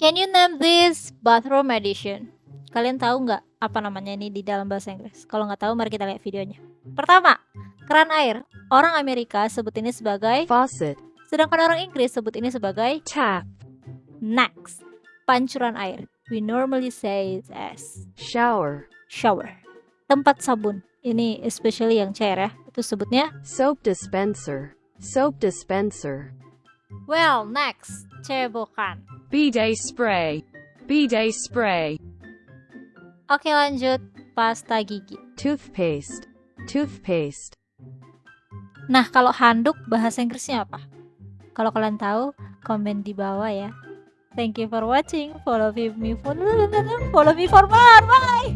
name this bathroom edition. Kalian tahu nggak apa namanya ini di dalam bahasa Inggris? Kalau nggak tahu, mari kita lihat videonya. Pertama, keran air. Orang Amerika sebut ini sebagai faucet, sedangkan orang Inggris sebut ini sebagai tap, next. Pancuran air. We normally say it as shower, shower. Tempat sabun. Ini especially yang cair ya. Itu sebutnya soap dispenser, soap dispenser, well, next. Cebokan. Bidet spray, bidet spray, Oke, lanjut. Pasta gigi. toothpaste, toothpaste, Nah, kalau handuk bahasa Inggrisnya apa? Kalau kalian tahu, komen di bawah ya. Thank you for watching. Follow me for follow me for more. Bye.